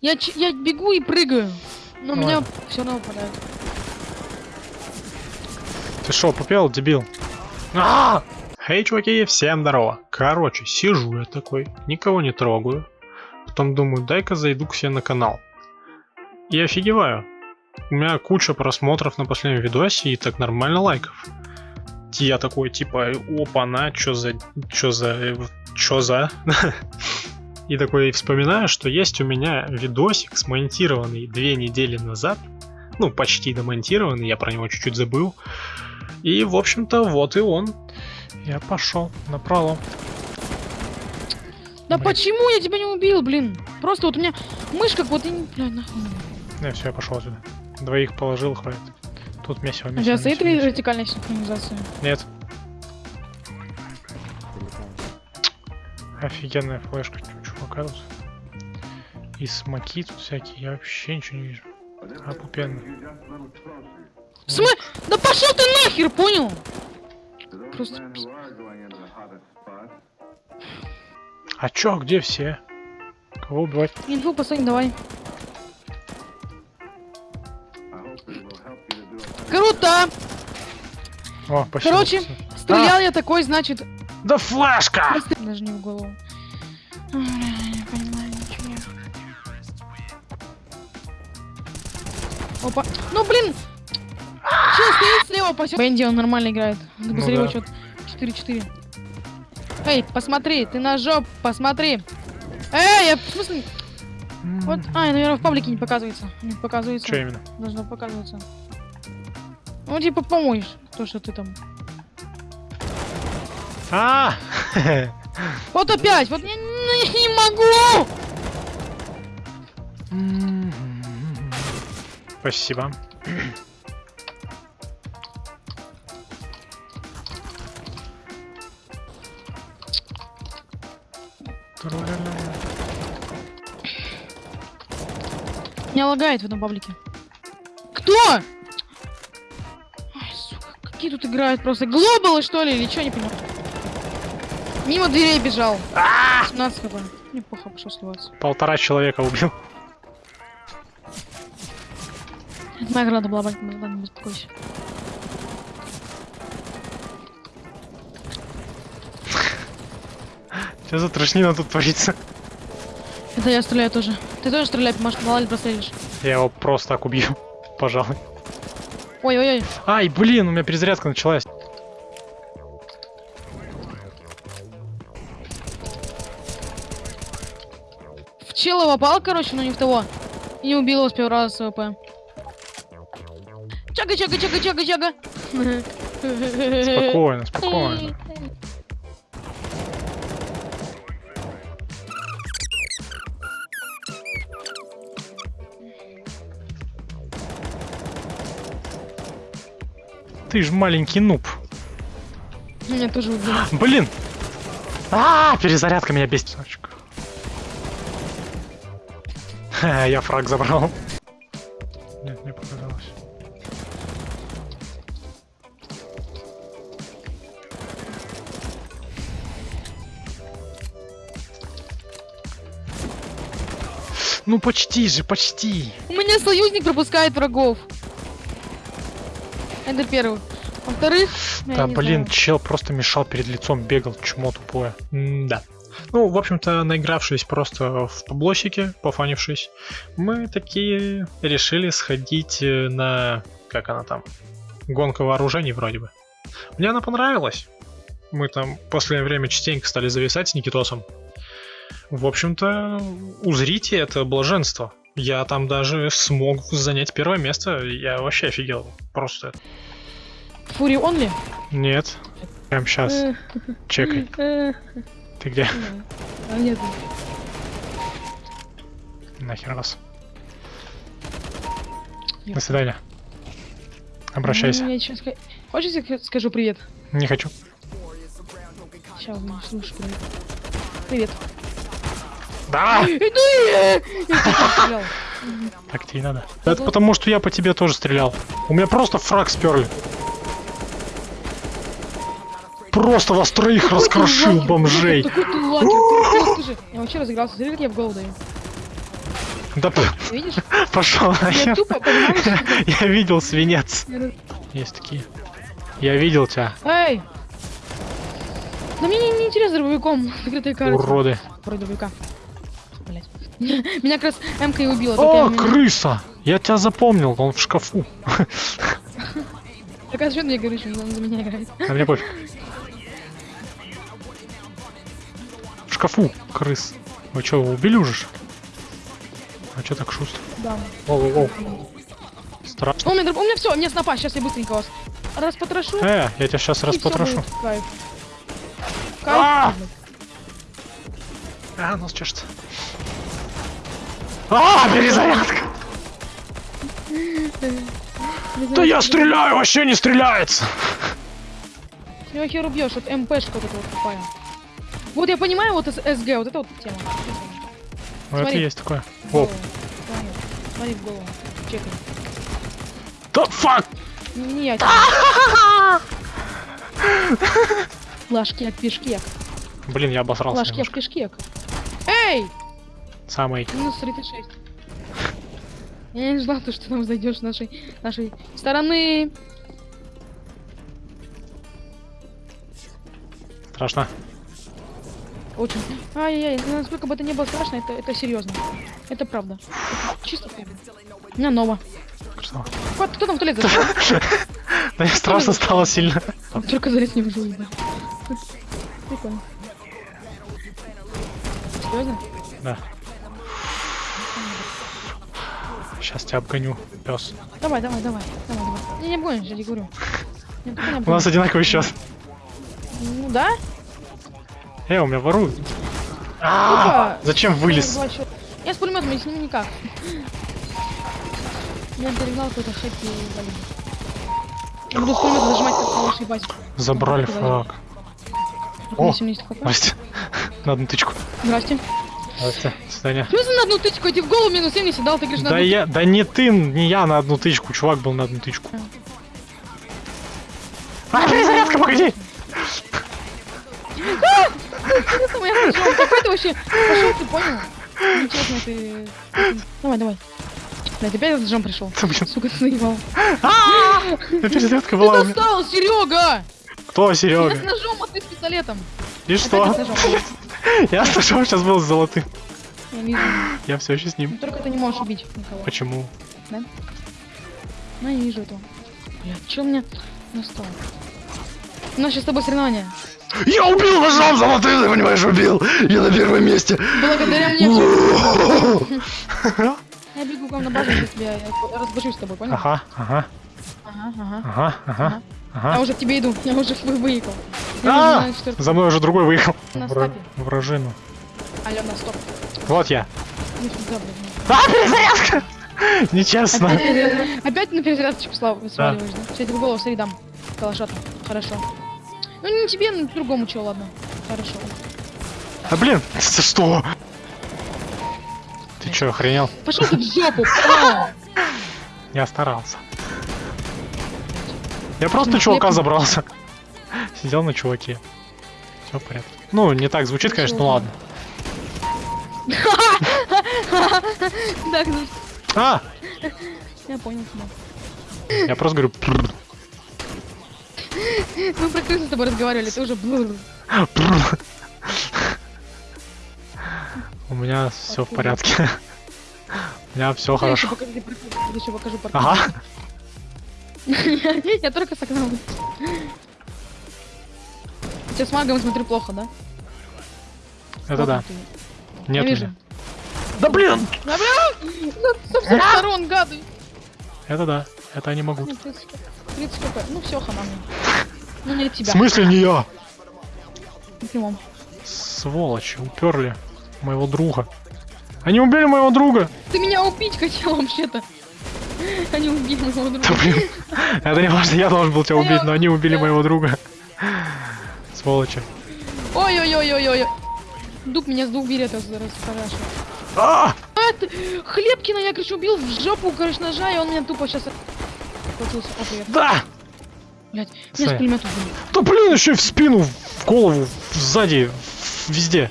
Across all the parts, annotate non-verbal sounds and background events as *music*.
Я, ч- я бегу и прыгаю. Но Ну меня все равно попадает. Ты шо, попел, дебил? А! Хей, чуваки, всем здорово. Короче, сижу я такой, никого не трогаю. Потом думаю, дай-ка зайду к себе на канал. И офигеваю. У меня куча просмотров на последнем видосе и так нормально лайков. Я такой, типа, опа-на, чё за... чё за... чё за... *laughs* И такой вспоминаю, что есть у меня видосик, смонтированный две недели назад. Ну, почти домонтированный, я про него чуть-чуть забыл. И, в общем-то, вот и он. Я пошел на пролом. Да Блин. почему я тебя не убил, блин? Просто вот у меня мышка вот и не... Бля, нахуй. Не, все, я пошел отсюда. Двоих положил, хватит. Тут месиво, У месиво, тебя стоит месиво. вертикальная синхронизация? Нет. Офигенная флешка, тут. И смоки тут всякие, я вообще ничего не вижу. Опупенно. В смы... Да пошел ты нахер, понял? Просто А чё, где все? Кого убивать? инфу поставь, давай. Круто! О, спасибо. Короче, стрелял я такой, значит... Да флешка! Даже не в голову. Опа. Ну блин! Чел стоит слева, пасет. Бенди, он нормально играет. Ну Посмотри, да. счет 4-4. Эй, посмотри, ты на жоп, посмотри. Эй, я в смысле... Вот, а, наверное, в паблике не показывается. Не показывается. Что именно? Должно показываться. Ну, типа, помоешь, то, что ты там. А! Вот опять, вот я, не- я не могу! Спасибо. Меня лагает в этом паблике. Кто? Ай, сука, какие тут играют просто? Глобалы, что ли, или что, не понимаю. Мимо дверей бежал. 17 хп. Неплохо пошел сливаться. Полтора человека убил. Награда была, ладно, не беспокойся. *laughs* Что за трошнина тут творится? Это я стреляю тоже. Ты тоже стреляй, может, мало ли прострелишь. Я его просто так убью. *laughs* Пожалуй. Ой-ой-ой. Ай, блин, у меня перезарядка началась. В чела попал, короче, но не в того. И не убил его с первого раза с ВП. Чага, чага, чага, чага, чага. Спокойно, спокойно. Ты ж маленький нуб. Меня тоже убил. Блин! А, перезарядка меня бесит. Я фраг забрал. Нет, мне показалось. Ну почти же, почти. У меня союзник пропускает врагов. Это первый. Во-вторых, Да блин, знаю. чел просто мешал перед лицом, бегал, чмо тупое. да. Ну, в общем-то, наигравшись просто в таблосике, пофанившись, мы такие решили сходить э, на... Как она там? Гонка вооружений вроде бы. Мне она понравилась. Мы там в последнее время частенько стали зависать с Никитосом. В общем-то, узрите это блаженство. Я там даже смог занять первое место. Я вообще офигел. Просто. Фури онли? Нет. Прям сейчас. Э, Чекай. э, Ты где? А нет. Нахер вас. Я- До свидания. Обращайся. Ну, ска- Хочешь, я скажу привет? Не хочу. Сейчас, слушай, привет. Привет. Да! Иду тебя стрелял. Так тебе и надо. Это потому, что я по тебе тоже стрелял. У меня просто фраг сперли. Просто вас троих раскрошил, бомжей. Такой ты лакер. Я вообще разыгрался, смотри, как я в голову даю. Да Видишь? *laughs* пошел Я нахер. *laughs* Я видел свинец. Есть такие. Я видел тебя, Эй! Да мне не, не интересно дробовиком закрытая карта. уроды. Про дробовика. Блять. *laughs* Меня как раз МК и убила. О, я крыса! Я тебя запомнил, он в шкафу. Так а что мне говоришь, что он за меня играет? А мне пофиг. В шкафу, крыс. Вы что, его убили уже? А что так шустро? Да. Воу, воу, воу. Страшно. О, у меня, у меня все, у меня снопа, сейчас я быстренько вас распотрошу. Э, я тебя сейчас распотрошу. будет Кайф. А! Кайф. А, нос чешется. А, перезарядка! Да я стреляю, вообще не стреляется! Ты его хер убьешь, вот МПшка вот эта вот тупая. Вот я понимаю, вот СГ, вот это вот тема. Ну это есть такое. В О, голову. Смотри, в голову. Чекай. да фак! Не, не я. Лашкек, пешкек. Блин, я обосрался Лашкек, пешкек. Эй! Самый. Минус 36. Я не ждал, то, что там зайдешь нашей, нашей стороны. Страшно. Очень. Ай-яй-яй, ну, насколько бы это не было страшно, это, это серьезно. Это правда. Это чисто правда. Меня ново. Красава. Кто, кто там в туалет зашел? Да *laughs* мне страшно стало сильно. Только залез не выжил, да. Прикольно. Серьезно? Да. Сейчас тебя обгоню, пес. Давай, давай, давай. Давай, давай. Не, не обгонишь, я тебе говорю. Не У нас одинаковый счет. Ну да? Э, у меня воруют. А. Зачем вылез? Я с пулеметом, я с ним никак. Я перегнал какой-то хэппи валим. Я буду с пулемета зажимать, как калаш ебать. Забрали фраг. О, 80 хп. Настя, на одну тычку. Здрасте. Свидания. В смысле на одну тычку? Я тебе в голову минус 70 дал, ты говоришь на Да одну я, да не ты, не я на одну тычку, чувак был на одну тычку. А, перезарядка, погоди! тычку. Какой ты вообще? Пошел, ты понял? Нечестно ты. Давай, давай. Блядь, опять этот джам пришел. Да, Сука, ты наебал. да перезарядка Ты была у меня. достал, Серега! Кто, Я с Серега? ножом, а ты с пистолетом. И Опять что? Я с ножом сейчас был золотым. Я вижу. Я все еще с ним. Ну, Только ты не можешь убить никого. Почему? Ну, я не вижу этого. Блядь, что у меня настало? У нас сейчас с тобой соревнования. Я убил ножом золотым, ты понимаешь, убил. Я на первом месте. Благодаря мне. *laughs* Я бегу к вам на базу, сейчас я я разбужусь с тобой, понял? Ага, ага, Ага, ага. ага, ага, Я уже к тебе иду, я уже вы- выехал. А, на четвёртом. За мной уже другой выехал. На Вра- стопе. Вражину. Алло, на стоп. Вот я. Ну, сюда. А, перезарядка! *laughs* Нечестно. Опять, перезаряд- опять на перезарядочку слав- сваливаешь, да? Сейчас я тебе голову среди дам. Калашата. Хорошо. Ну не тебе, но другому чё, ладно. Хорошо. А блин, за что? Ты чё, охренел? Пошел ты в жопу! *laughs* а! Я старался. Я просто чувака забрался. Сидел на чуваке. Все в порядке. Ну, не так звучит, конечно, ну ладно. *laughs* Так, ну, А! я понял. Я просто говорю. «Прррр, Мы про крысу с тобой разговаривали, ты уже блур. прррр». У меня все в порядке. *laughs* У меня все хорошо. Ага. *laughs* Я только согнал. Сейчас с магом смотрю плохо, да? Это да. ты. Нет Я вижу. Да блин! Да блин! Со всех сторон, гады! Это да. Это я не могу. Ну, 30 30 хп. Ну все, хана мне. Ну не от В тебя. смысле не я? В прямом. Сволочи, уперли моего друга. Они убили моего друга! Ты меня убить хотел вообще-то. Они убили моего друга. Да блин. *laughs* Это не важно, я должен был тебя убить, но они убили моего друга. Сволочи. Ой-ой-ой-ой-ой. Дуб меня с двух берет расспрашивает. А! Ты... Хлебкина я, короче, убил в жопу, короче, ножа, и он меня тупо сейчас... Хватился. О, привет. Да! Блять, меня с пулемета убили. Да блин, еще и в спину, в голову, сзади, везде.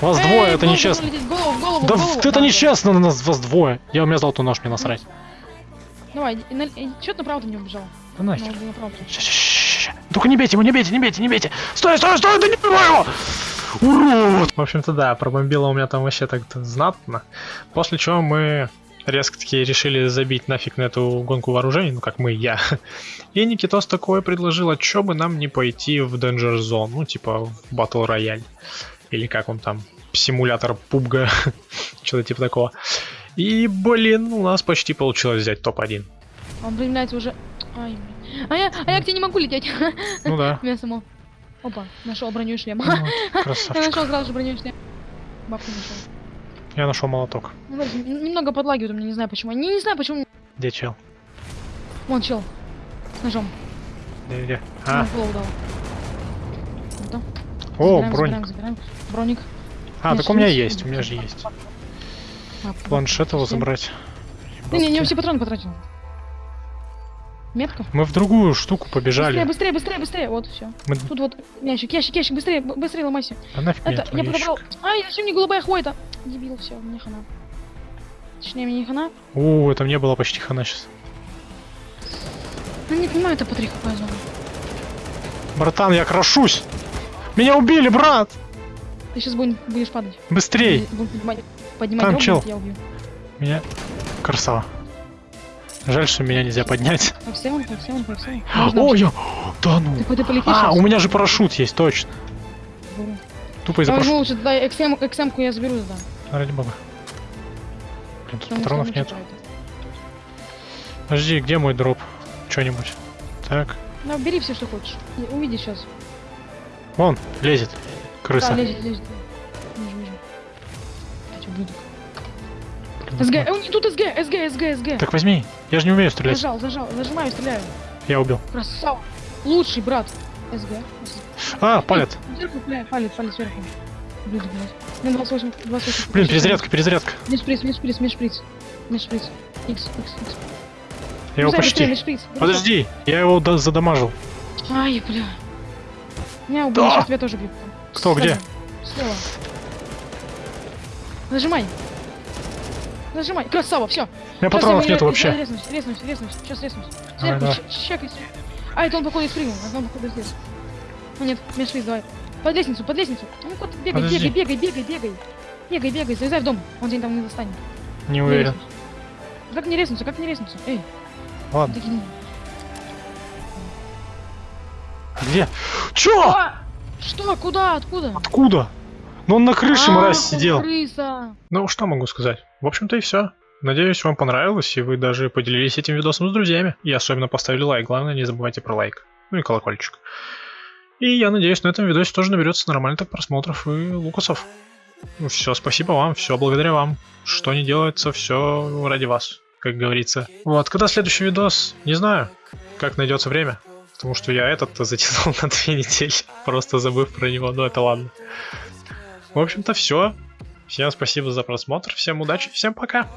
Вас Эй, двое, это нечестно. голову, голову, Да голову. это нечестно, на нас вас двое. Я у меня золотой нож, мне насрать. Давай, что ты направо-то не убежал? Да нахер. Направо. Ща-ща-ща-ща. Только не бейте его, не бейте, не бейте, не бейте. Стой, стой, стой, да не убивай его! Урод! В общем-то, да, пробомбило у меня там вообще так-то знатно. После чего мы резко таки решили забить нафиг на эту гонку вооружений, ну как мы, я. И Никитос такое предложил, а чё бы нам не пойти в Danger Zone, ну типа в Battle Royale. Или как он там, симулятор пубга, *laughs* что-то типа такого. И, блин, у нас почти получилось взять топ-1. Он применяется уже... Ай, блин. А я, а я к тебе не могу лететь. Ну да. *laughs* Меня само. Опа, нашел броню и шлем. Ну, *laughs* Я Красавчик. нашел сразу же броню и шлем. Бабку нашел. Я нашел молоток. Ну, немного подлагивает у меня, не знаю почему. Не, не знаю почему. Где чел? Вон чел. С ножом. Где, где? А. Вот, о, забираем, броник. Забираем, забираем. Броник. А, так у меня есть, у меня же есть. Планшет его забрать. Не, не, не, все патроны потратил. Метка. Мы в другую штуку побежали. Быстрее, быстрее, быстрее, быстрее. Вот, все. Мы... Тут вот ящик, ящик, ящик, быстрее, быстрее ломайся. А нафиг Это, я подобрал. Ай, зачем мне голубая хвоя-то? Дебил, все, мне хана. Точнее, мне не хана. О, это мне было почти хана сейчас. Ну, не понимаю, это по 3 хп зона. Братан, я крошусь! Меня убили, брат! Ты сейчас будешь падать. Быстрей! Будем поднимать, поднимать Там чел. я убью. Меня... Красава. Жаль, что меня нельзя поднять. F7, F7, F7. О, я... Да ну! Ты, ты полетишь А, сейчас? у меня же парашют есть, точно. Беру. Тупо из-за парашюта. лучше, дай XM, XM-ку я заберу, да. Ради бога. Блин, тут что патронов нет. будет. Подожди, где мой дроп? Что-нибудь. Так. Ну, бери все, что хочешь. И Увидишь сейчас. Вон, лезет. Крыса. Да, лезет, лезет. Вижу, вижу. Блин, СГ, ну, э, тут СГ, СГ, СГ, СГ. Так возьми. Я же не умею стрелять. Зажал, зажал, зажимаю, стреляю. Я убил. Красава. Лучший брат. СГ. А, бля, палец, палец сверху. Ублюдок, блядь. Мне 28, 28. Блин, перезарядка, перезарядка. Межшприц, межшприц, межшприц. Межшприц. Икс, икс, икс. Я его быстрее, почти. Подожди, я его да- задамажил. Ай, бля. Меня убили, сейчас тебя тоже бьют. Кто, где? Слева. Нажимай. Нажимай. Красава, все. Меня патронов нету вообще. Резнусь, резнусь, резнусь. Сейчас резнусь. Сверху. А, это он походу спрыгнул. Это он походу здесь. А, нет, межшприц, давай. Под лестницу, под лестницу. Ну, кот, бегай, Подожди. бегай, бегай, бегай, бегай. Бегай, бегай, залезай в дом. Он тебя там не достанет. Не уверен. Как не резнуться, как не резнуться? Эй, Ладно. Где? Чё? А! Что? Куда? Откуда? Откуда? Ну он на крыше, А, мразь, сидел. Крыса. Ну, что могу сказать? В общем-то и все. Надеюсь, вам понравилось, и вы даже поделились этим видосом с друзьями. И особенно поставили лайк. Главное, не забывайте про лайк. Ну и колокольчик. И я надеюсь, на этом видосе тоже наберется нормально так просмотров и лукасов. Ну все, спасибо вам, все благодаря вам. Что не делается, все ради вас, как говорится. Вот, когда следующий видос, не знаю, как найдется время. Потому что я этот *laughs* затянул на две недели, просто забыв про него, но это ладно. В общем-то, все. Всем спасибо за просмотр, всем удачи, всем пока.